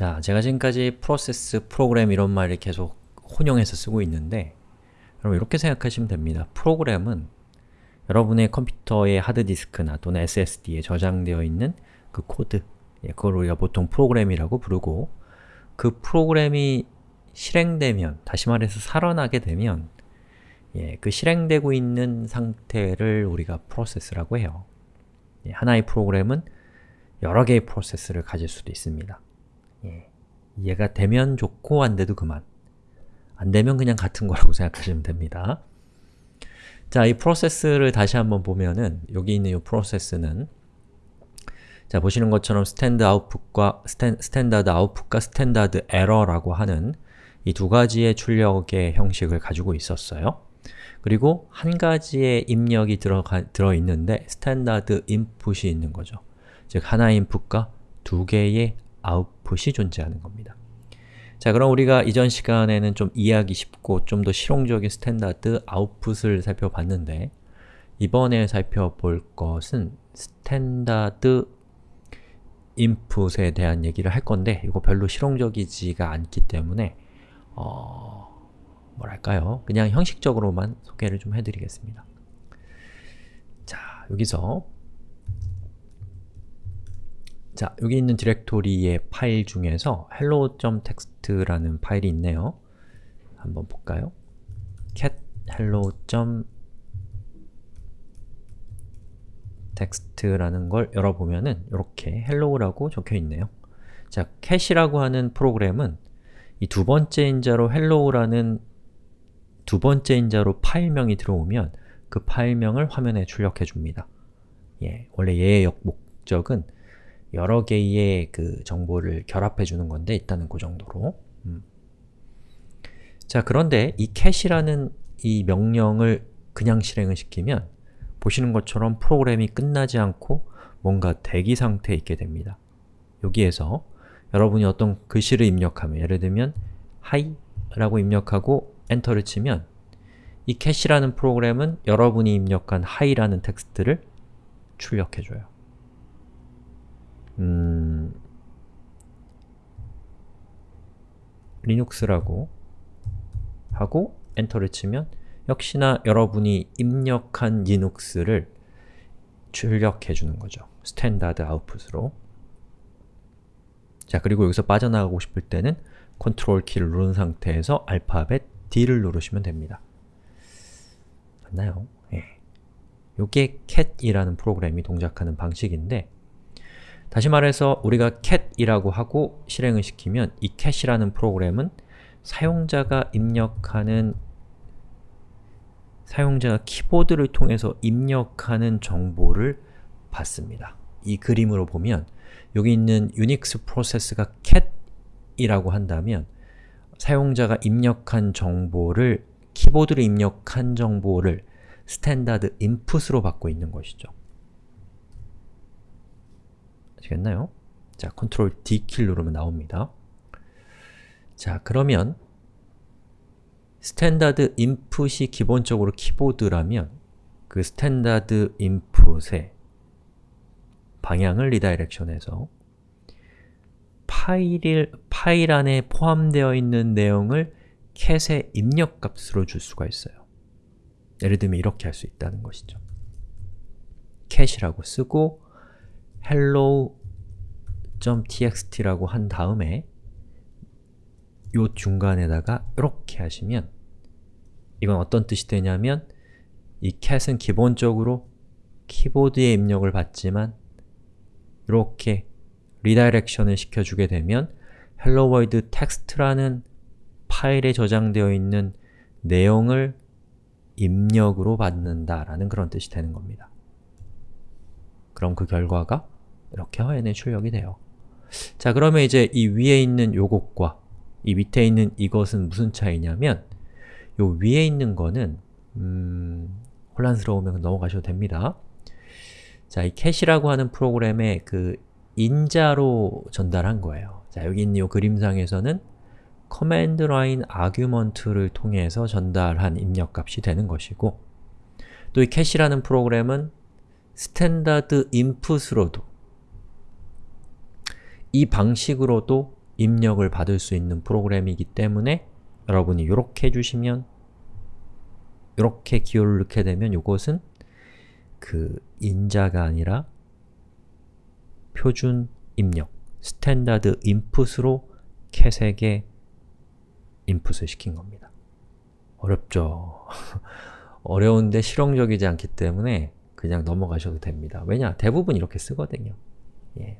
자, 제가 지금까지 프로세스, 프로그램 이런 말을 계속 혼용해서 쓰고 있는데 여러분 이렇게 생각하시면 됩니다. 프로그램은 여러분의 컴퓨터의 하드디스크나 또는 SSD에 저장되어 있는 그 코드 예, 그걸 우리가 보통 프로그램이라고 부르고 그 프로그램이 실행되면, 다시 말해서 살아나게 되면 예, 그 실행되고 있는 상태를 우리가 프로세스라고 해요. 예, 하나의 프로그램은 여러 개의 프로세스를 가질 수도 있습니다. 예, 이해가 되면 좋고 안 돼도 그만. 안 되면 그냥 같은 거라고 생각하시면 됩니다. 자, 이 프로세스를 다시 한번 보면은 여기 있는 이 프로세스는 자, 보시는 것처럼 stand output과 stan, standard output과 standard error라고 하는 이 두 가지의 출력의 형식을 가지고 있었어요. 그리고 한 가지의 입력이 들어가, 들어있는데 standard input이 있는 거죠. 즉, 하나의 인풋과 두 개의 아웃풋이 존재하는 겁니다. 자, 그럼 우리가 이전 시간에는 좀 이해하기 쉽고 좀 더 실용적인 standard output을 살펴봤는데 이번에 살펴볼 것은 standard input에 대한 얘기를 할 건데 이거 별로 실용적이지가 않기 때문에 어... 뭐랄까요? 그냥 형식적으로만 소개를 좀 해드리겠습니다. 자, 여기서 자, 여기 있는 디렉토리의 파일 중에서 hello.txt라는 파일이 있네요. 한번 볼까요? cat hello.txt라는 걸 열어보면은 이렇게 hello라고 적혀있네요. 자, cat이라고 하는 프로그램은 이 두 번째 인자로 hello라는 두 번째 인자로 파일명이 들어오면 그 파일명을 화면에 출력해 줍니다. 예, 원래 얘의 목적은 여러 개의 그 정보를 결합해 주는 건데 일단은 그 정도로 음. 자, 그런데 이 cat이라는 이 명령을 그냥 실행을 시키면 보시는 것처럼 프로그램이 끝나지 않고 뭔가 대기 상태에 있게 됩니다. 여기에서 여러분이 어떤 글씨를 입력하면 예를 들면 hi 라고 입력하고 엔터를 치면 이 cat이라는 프로그램은 여러분이 입력한 hi라는 텍스트를 출력해줘요. 음... 리눅스라고 하고 엔터를 치면 역시나 여러분이 입력한 리눅스를 출력해 주는 거죠. standard output으로 자, 그리고 여기서 빠져나가고 싶을 때는 컨트롤 키를 누른 상태에서 알파벳 D를 누르시면 됩니다. 맞나요? 예. 요게 cat이라는 프로그램이 동작하는 방식인데 다시 말해서 우리가 cat이라고 하고 실행을 시키면 이 cat이라는 프로그램은 사용자가 입력하는 사용자가 키보드를 통해서 입력하는 정보를 받습니다. 이 그림으로 보면 여기 있는 유닉스 프로세스가 cat이라고 한다면 사용자가 입력한 정보를 키보드로 입력한 정보를 standard input으로 받고 있는 것이죠. 아시겠나요? 자, 컨트롤 D키를 누르면 나옵니다. 자, 그러면 standard input이 기본적으로 키보드라면 그 standard input의 방향을 redirection해서 파일, 파일 안에 포함되어 있는 내용을 캣의 입력값으로 줄 수가 있어요. 예를 들면 이렇게 할 수 있다는 것이죠. cat이라고 쓰고 hello.txt라고 한 다음에 요 중간에다가 이렇게 하시면 이건 어떤 뜻이 되냐면 이 cat은 기본적으로 키보드에 입력을 받지만 이렇게 redirection을 시켜주게 되면 hello world text라는 파일에 저장되어 있는 내용을 입력으로 받는다라는 그런 뜻이 되는 겁니다. 그럼 그 결과가 이렇게 화면에 출력이 돼요. 자, 그러면 이제 이 위에 있는 요것과 이 밑에 있는 이것은 무슨 차이냐면 요 위에 있는 거는 음, 혼란스러우면 넘어가셔도 됩니다. 자, 이 cat이라고 하는 프로그램의 그 인자로 전달한 거예요. 자, 여기 있는 이 그림상에서는 command line argument를 통해서 전달한 입력값이 되는 것이고 또 이 cat이라는 프로그램은 standard input으로도 이 방식으로도 입력을 받을 수 있는 프로그램이기 때문에 여러분이 이렇게 해주시면 이렇게 기호를 넣게 되면 이것은 그 인자가 아니라 표준 입력, standard input으로 cat에게 인풋을 시킨 겁니다. 어렵죠? 어려운데 실용적이지 않기 때문에 그냥 넘어가셔도 됩니다. 왜냐? 대부분 이렇게 쓰거든요. 예.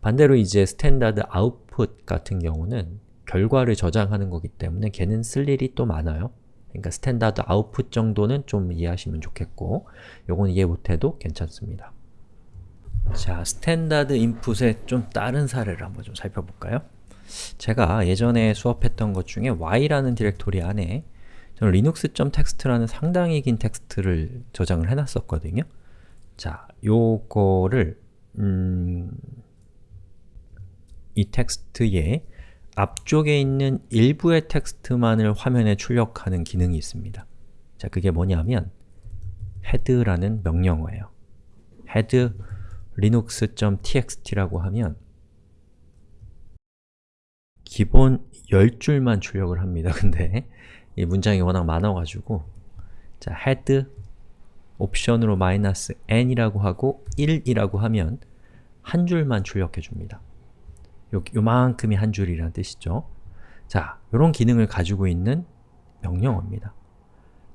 반대로 이제 standard output 같은 경우는 결과를 저장하는 거기 때문에 걔는 쓸 일이 또 많아요. 그러니까 standard output 정도는 좀 이해하시면 좋겠고 요건 이해 못해도 괜찮습니다. 자, standard input의 좀 다른 사례를 한번 좀 살펴볼까요? 제가 예전에 수업했던 것 중에 y라는 디렉토리 안에 저는 linux.txt라는 상당히 긴 텍스트를 저장을 해놨었거든요. 자, 요거를 음, 이 텍스트에 앞쪽에 있는 일부의 텍스트만을 화면에 출력하는 기능이 있습니다. 자, 그게 뭐냐면 head라는 명령어예요. head linux.txt라고 하면 기본 10줄만 출력을 합니다. 근데 이 문장이 워낙 많아가지고 자, head 옵션으로 마이너스 n이라고 하고 1이라고 하면 한 줄만 출력해 줍니다. 요, 요만큼이 한 줄이라는 뜻이죠. 자, 이런 기능을 가지고 있는 명령어입니다.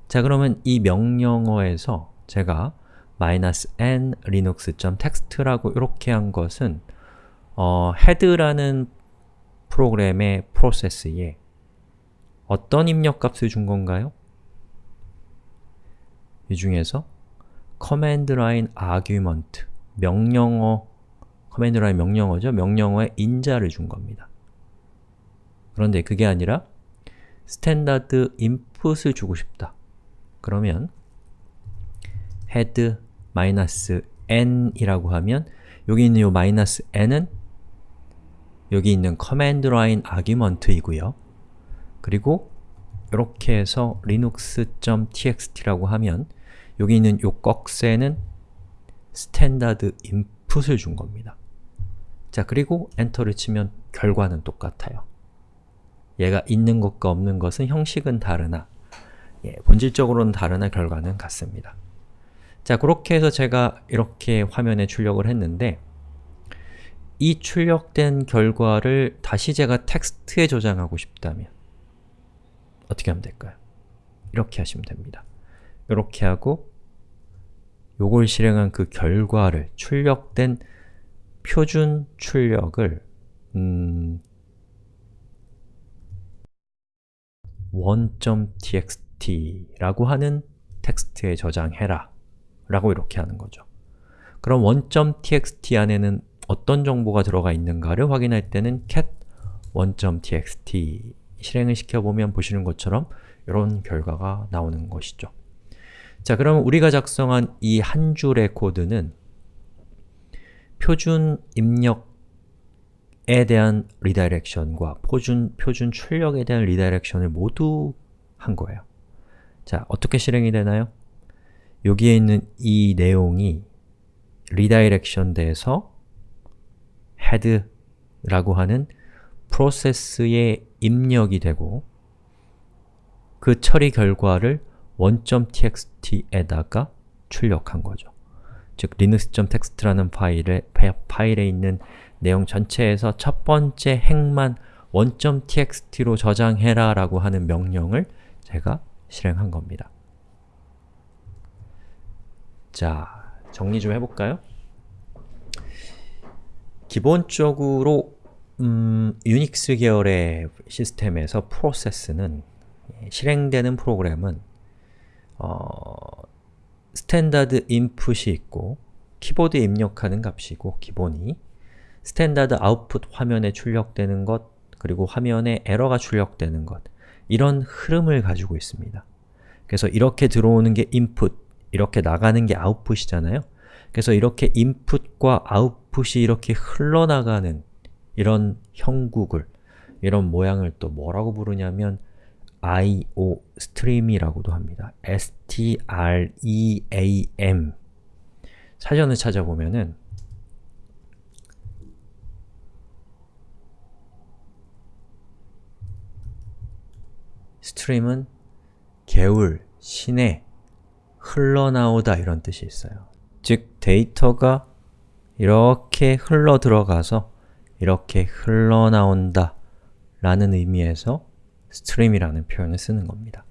자, 그러면 이 명령어에서 제가 -n linux.txt라고 이렇게 한 것은 어, head라는 프로그램의 프로세스에 어떤 입력값을 준 건가요? 이 중에서 command line argument, 명령어, command line 명령어죠? 명령어에 인자를 준 겁니다. 그런데 그게 아니라 standard input을 주고 싶다. 그러면 head -n이라고 하면 여기 있는 이 -n은 여기 있는 command line argument이고요. 그리고 이렇게 해서 linux.txt라고 하면 여기 있는 이 꺽쇠는 standard input을 준 겁니다. 자, 그리고 엔터를 치면 결과는 똑같아요. 얘가 있는 것과 없는 것은 형식은 다르나 예, 본질적으로는 다르나 결과는 같습니다. 자, 그렇게 해서 제가 이렇게 화면에 출력을 했는데 이 출력된 결과를 다시 제가 텍스트에 저장하고 싶다면 어떻게 하면 될까요? 이렇게 하시면 됩니다. 이렇게 하고 요걸 실행한 그 결과를 출력된 표준 출력을 음, one.txt라고 하는 텍스트에 저장해라 라고 이렇게 하는 거죠. 그럼 one.txt 안에는 어떤 정보가 들어가 있는가를 확인할 때는 cat one.txt 실행을 시켜보면 보시는 것처럼 이런 결과가 나오는 것이죠. 자, 그럼 우리가 작성한 이 한 줄의 코드는 표준 입력에 대한 redirection과 표준, 표준 출력에 대한 redirection을 모두 한 거예요. 자, 어떻게 실행이 되나요? 여기에 있는 이 내용이 redirection 돼서 head라고 하는 프로세스의 입력이 되고 그 처리 결과를 one.txt에다가 출력한 거죠. 즉, linux.txt라는 파일에, 파일에 있는 내용 전체에서 첫 번째 행만 one.txt로 저장해라 라고 하는 명령을 제가 실행한 겁니다. 자, 정리 좀 해볼까요? 기본적으로 음, 유닉스 계열의 시스템에서 프로세스는 실행되는 프로그램은 어, standard input이 있고 키보드에 입력하는 값이고 기본이 standard output 화면에 출력되는 것 그리고 화면에 에러가 출력되는 것 이런 흐름을 가지고 있습니다. 그래서 이렇게 들어오는 게 인풋, 이렇게 나가는 게 아웃풋이잖아요. 그래서 이렇게 인풋과 아웃풋이 이렇게 흘러나가는 이런 형국을, 이런 모양을 또 뭐라고 부르냐면 IO stream이라고도 합니다. S-T-R-E-A-M 사전을 찾아보면은 stream은 개울, 시내, 흘러나오다 이런 뜻이 있어요. 즉 데이터가 이렇게 흘러들어가서 이렇게 흘러나온다 라는 의미에서 stream이라는 표현을 쓰는 겁니다.